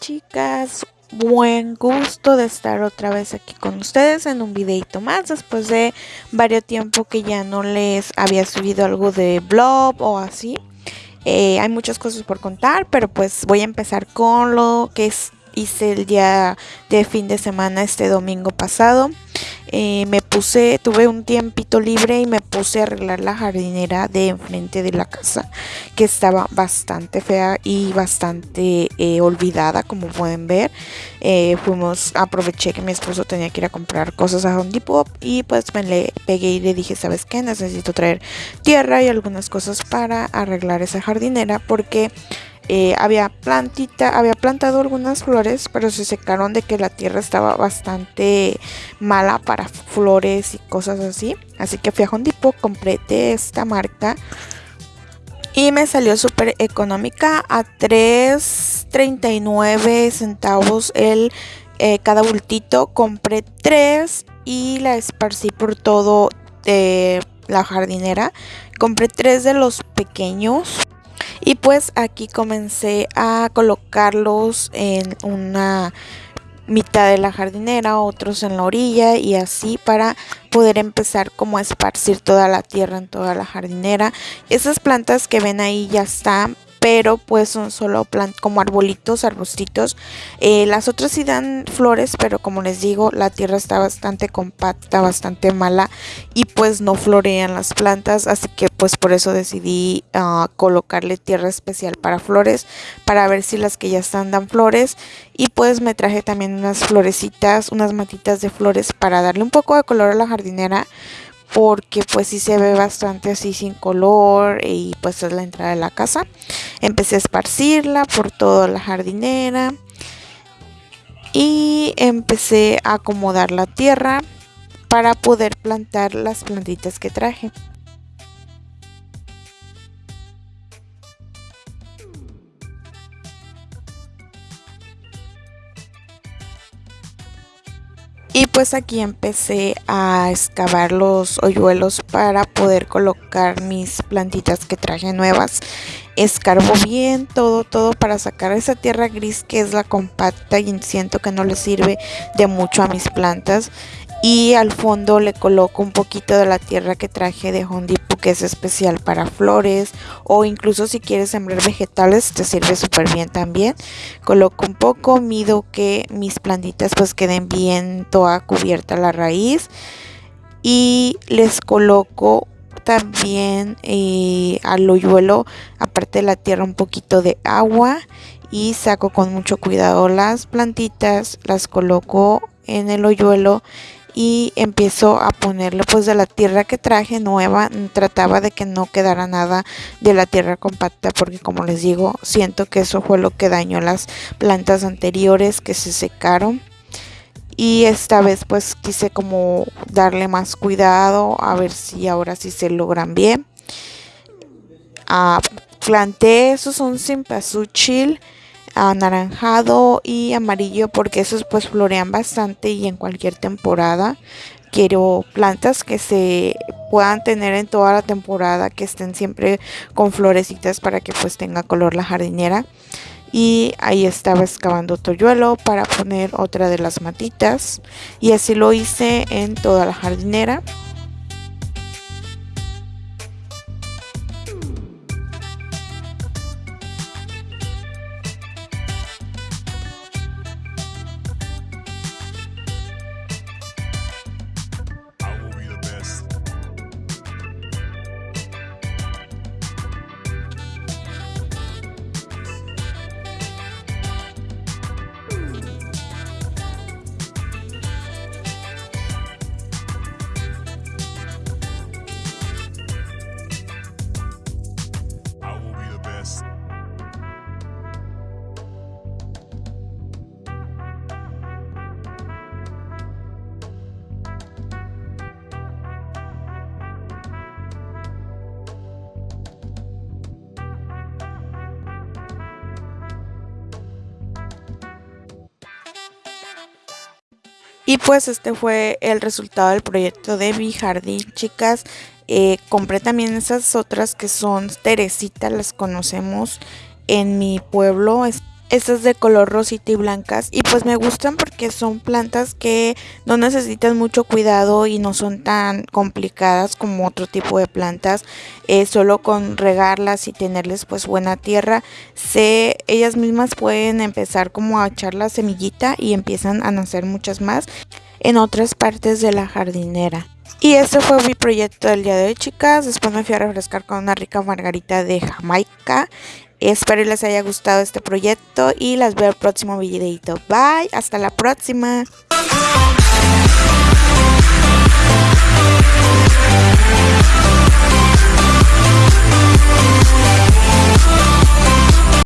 chicas, buen gusto de estar otra vez aquí con ustedes en un videito más después de varios tiempo que ya no les había subido algo de blog o así. Eh, hay muchas cosas por contar, pero pues voy a empezar con lo que hice el día de fin de semana este domingo pasado. Eh, me puse, tuve un tiempito libre y me puse a arreglar la jardinera de enfrente de la casa que estaba bastante fea y bastante eh, olvidada como pueden ver. Eh, fuimos, aproveché que mi esposo tenía que ir a comprar cosas a Home Depot y pues me le pegué y le dije, ¿sabes qué? Necesito traer tierra y algunas cosas para arreglar esa jardinera porque eh, había plantita, había plantado algunas flores, pero se secaron de que la tierra estaba bastante mala para flores y cosas así. Así que fui a Hondipo, compré de esta marca y me salió súper económica a 3.39 centavos el eh, cada bultito. Compré tres y la esparcí por todo de la jardinera. Compré tres de los pequeños y pues aquí comencé a colocarlos en una mitad de la jardinera, otros en la orilla y así para poder empezar como a esparcir toda la tierra en toda la jardinera. Esas plantas que ven ahí ya están pero pues son solo como arbolitos, arbustitos. Eh, las otras sí dan flores, pero como les digo, la tierra está bastante compacta, bastante mala y pues no florean las plantas, así que pues por eso decidí ah, colocarle tierra especial para flores, para ver si las que ya están dan flores y pues me traje también unas florecitas, unas matitas de flores para darle un poco de color a la jardinera porque pues sí se ve bastante así sin color y pues es la entrada de la casa. Empecé a esparcirla por toda la jardinera y empecé a acomodar la tierra para poder plantar las plantitas que traje. Y pues aquí empecé a excavar los hoyuelos para poder colocar mis plantitas que traje nuevas. Escarbo bien todo, todo para sacar esa tierra gris que es la compacta y siento que no le sirve de mucho a mis plantas y al fondo le coloco un poquito de la tierra que traje de Home que es especial para flores o incluso si quieres sembrar vegetales te sirve súper bien también. Coloco un poco mido que mis plantitas pues queden bien toda cubierta la raíz y les coloco también eh, al hoyuelo aparte de la tierra un poquito de agua y saco con mucho cuidado las plantitas las coloco en el hoyuelo y empiezo a ponerle pues de la tierra que traje nueva trataba de que no quedara nada de la tierra compacta porque como les digo siento que eso fue lo que dañó las plantas anteriores que se secaron. Y esta vez pues quise como darle más cuidado a ver si ahora sí se logran bien. Ah, planté esos un simpasuchil anaranjado y amarillo porque esos pues florean bastante y en cualquier temporada. Quiero plantas que se puedan tener en toda la temporada que estén siempre con florecitas para que pues tenga color la jardinera. Y ahí estaba excavando toyuelo para poner otra de las matitas. Y así lo hice en toda la jardinera Y pues este fue el resultado del proyecto de mi jardín, chicas. Eh, compré también esas otras que son Teresita, las conocemos en mi pueblo. Estas de color rosita y blancas y pues me gustan porque son plantas que no necesitan mucho cuidado y no son tan complicadas como otro tipo de plantas. Eh, solo con regarlas y tenerles pues buena tierra se ellas mismas pueden empezar como a echar la semillita y empiezan a nacer muchas más en otras partes de la jardinera. Y este fue mi proyecto del día de hoy chicas. Después me fui a refrescar con una rica margarita de Jamaica Espero les haya gustado este proyecto y las veo el próximo videito. Bye, hasta la próxima.